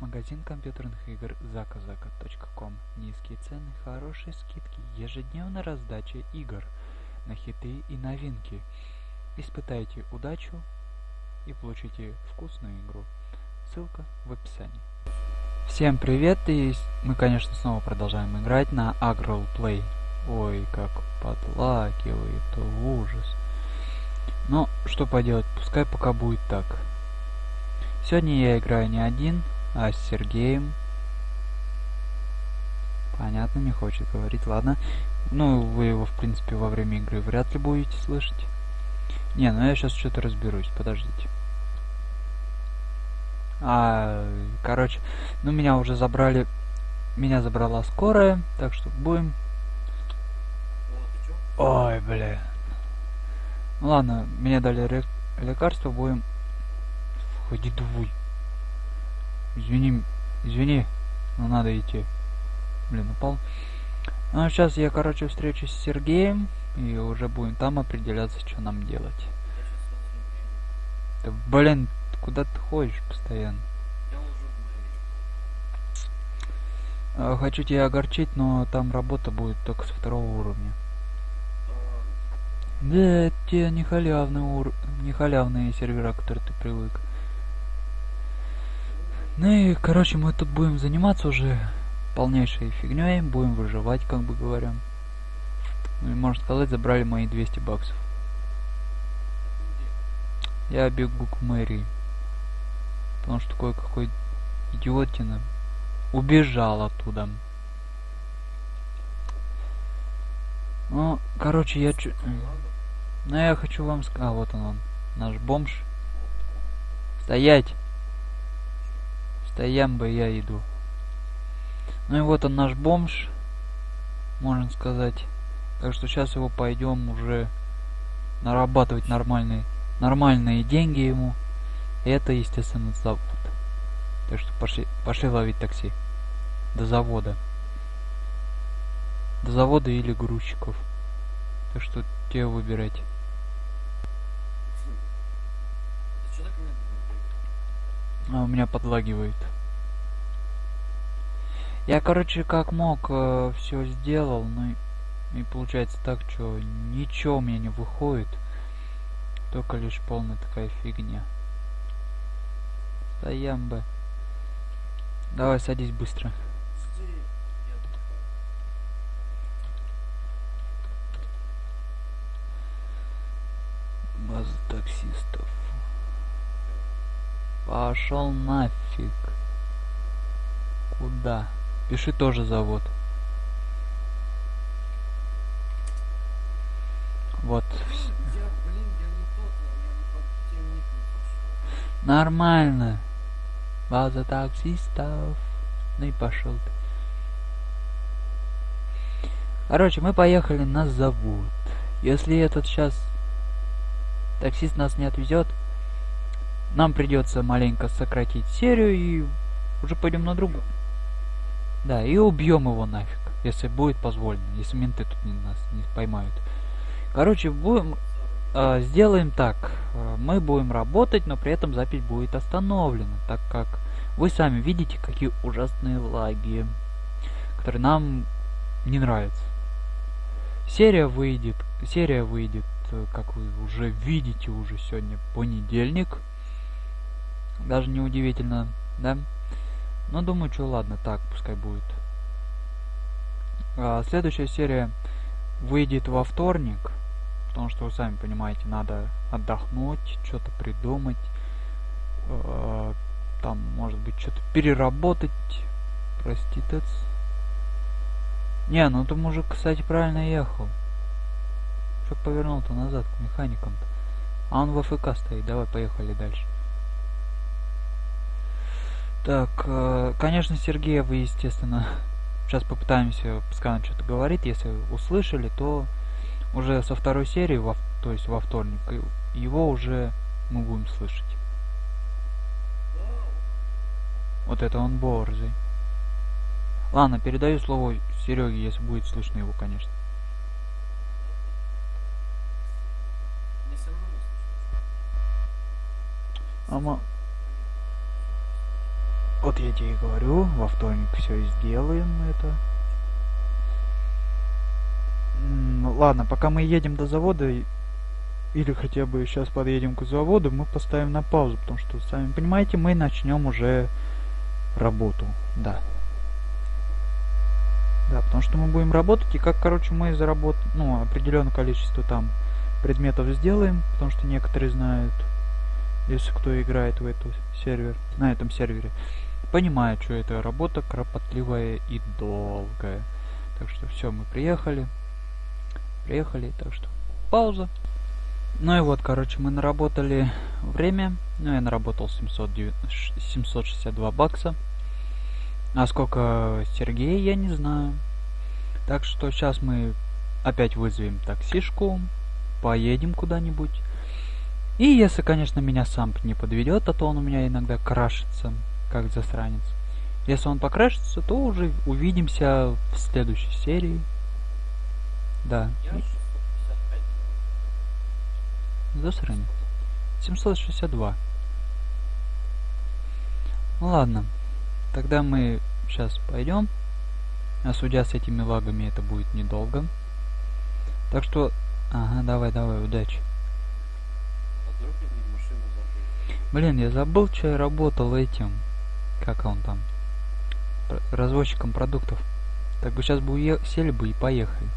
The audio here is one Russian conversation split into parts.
Магазин компьютерных игр заказака.ком. Низкие цены, хорошие скидки, ежедневная раздача игр на хиты и новинки. Испытайте удачу и получите вкусную игру. Ссылка в описании. Всем привет, и мы, конечно, снова продолжаем играть на Agro Play. Ой, как подлагивает, ужас. Но, что поделать, пускай пока будет так. Сегодня я играю не один, а с Сергеем. Понятно, не хочет говорить, ладно. Ну, вы его, в принципе, во время игры вряд ли будете слышать. Не, ну я сейчас что-то разберусь, подождите. А, короче, ну меня уже забрали, меня забрала скорая, так что будем... Ой, бля. Ну ладно, мне дали лекарство, будем... Ходи двуй. Извини, извини, но надо идти. Блин, упал. Ну, сейчас я, короче, встречусь с Сергеем, и уже будем там определяться, что нам делать. Да, блин, куда ты ходишь постоянно? А, хочу тебя огорчить, но там работа будет только со второго уровня. Да, это те не халявные, ур... не халявные сервера, которые ты привык. Ну и, короче, мы тут будем заниматься уже полнейшей фигней, будем выживать, как бы говоря. Ну и, можно сказать, забрали мои 200 баксов. Я бегу к мэрии. Потому что кое-какой идиотина убежал оттуда. Ну, короче, я чу... Ну, я хочу вам сказать... А, вот он, он. Наш бомж. Стоять! Стоям бы я иду. Ну и вот он наш бомж, можно сказать. Так что сейчас его пойдем уже нарабатывать нормальные, нормальные деньги ему. И это, естественно, завод. Так что пошли, пошли ловить такси. До завода. До завода или грузчиков. Так что тебе выбирать. А у меня подлагивает. Я, короче, как мог, э, все сделал, но и получается так, что ничего у меня не выходит. Только лишь полная такая фигня. Стоям бы. Давай, садись быстро. База таксистов. Пошел нафиг. Куда? Пиши тоже завод. Вот. Нормально. База таксистов. Ну и пошел ты. Короче, мы поехали на завод. Если этот сейчас таксист нас не отвезет, нам придется маленько сократить серию и уже пойдем на другую. Да, и убьем его нафиг, если будет позволено, если менты тут не, нас не поймают. Короче, будем э, сделаем так. Э, мы будем работать, но при этом запись будет остановлена, так как вы сами видите, какие ужасные лаги, которые нам не нравятся. Серия выйдет, серия выйдет, э, как вы уже видите, уже сегодня понедельник. Даже не удивительно, да? Но думаю, что ладно, так пускай будет. А, следующая серия выйдет во вторник. Потому что вы сами понимаете, надо отдохнуть, что-то придумать. Э, там, может быть, что-то переработать. Проститец. Не, ну ты мужик, кстати, правильно ехал. Что повернул-то назад к механикам-то? А он в АФК стоит. Давай, поехали дальше. Так, э, конечно, Сергея вы, естественно, сейчас попытаемся, пускай он что-то говорит, если услышали, то уже со второй серии, во, то есть во вторник, его уже мы будем слышать. Вот это он борзый. Ладно, передаю слово Сереге, если будет слышно его, конечно. Вот я тебе и говорю, во вторник все сделаем это. Ладно, пока мы едем до завода, или хотя бы сейчас подъедем к заводу, мы поставим на паузу, потому что, сами понимаете, мы начнем уже работу. Да. Да, потому что мы будем работать, и как, короче, мы заработаем, ну, определенное количество там предметов сделаем, потому что некоторые знают, если кто играет в эту сервер, на этом сервере, понимает, что это работа кропотливая и долгая. Так что все, мы приехали. Приехали, так что пауза. Ну и вот, короче, мы наработали время. Ну, я наработал 709, 762 бакса. А сколько Сергей, я не знаю. Так что сейчас мы опять вызовем таксишку, поедем куда-нибудь. И если, конечно, меня сам не подведет, а то он у меня иногда крашится, как засранец. Если он покрашится, то уже увидимся в следующей серии. Да. Засранец. 762. Ну ладно. Тогда мы сейчас пойдем. А судя с этими лагами, это будет недолго. Так что... Ага, давай, давай, удачи. Блин, я забыл, что я работал этим. Как он там? Развозчиком продуктов. Так бы сейчас бы сели бы и поехали.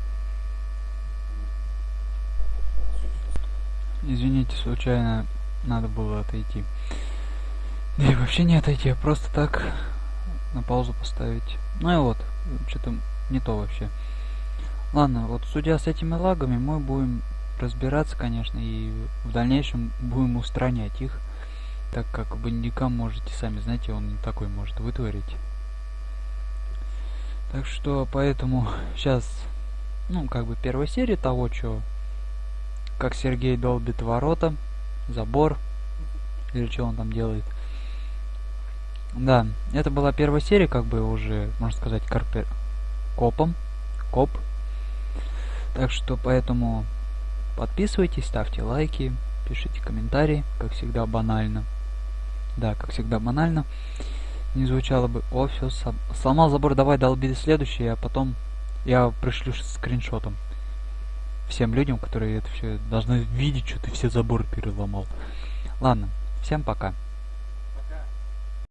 Извините, случайно надо было отойти. Да и вообще не отойти, а просто так на паузу поставить. Ну и вот, что-то не то вообще. Ладно, вот судя с этими лагами, мы будем разбираться, конечно, и в дальнейшем будем устранять их, так как бандикам можете сами, знаете, он такой может вытворить. Так что, поэтому сейчас, ну, как бы первая серия того, что как Сергей долбит ворота, забор, или что он там делает. Да, это была первая серия, как бы уже, можно сказать, карпер... копом, коп. Так что поэтому подписывайтесь, ставьте лайки, пишите комментарии, как всегда банально. Да, как всегда банально. Не звучало бы, о, все, сломал забор, давай долби следующий, а потом я пришлю скриншотом всем людям, которые это все должны видеть, что ты все заборы переломал. Ладно, всем пока.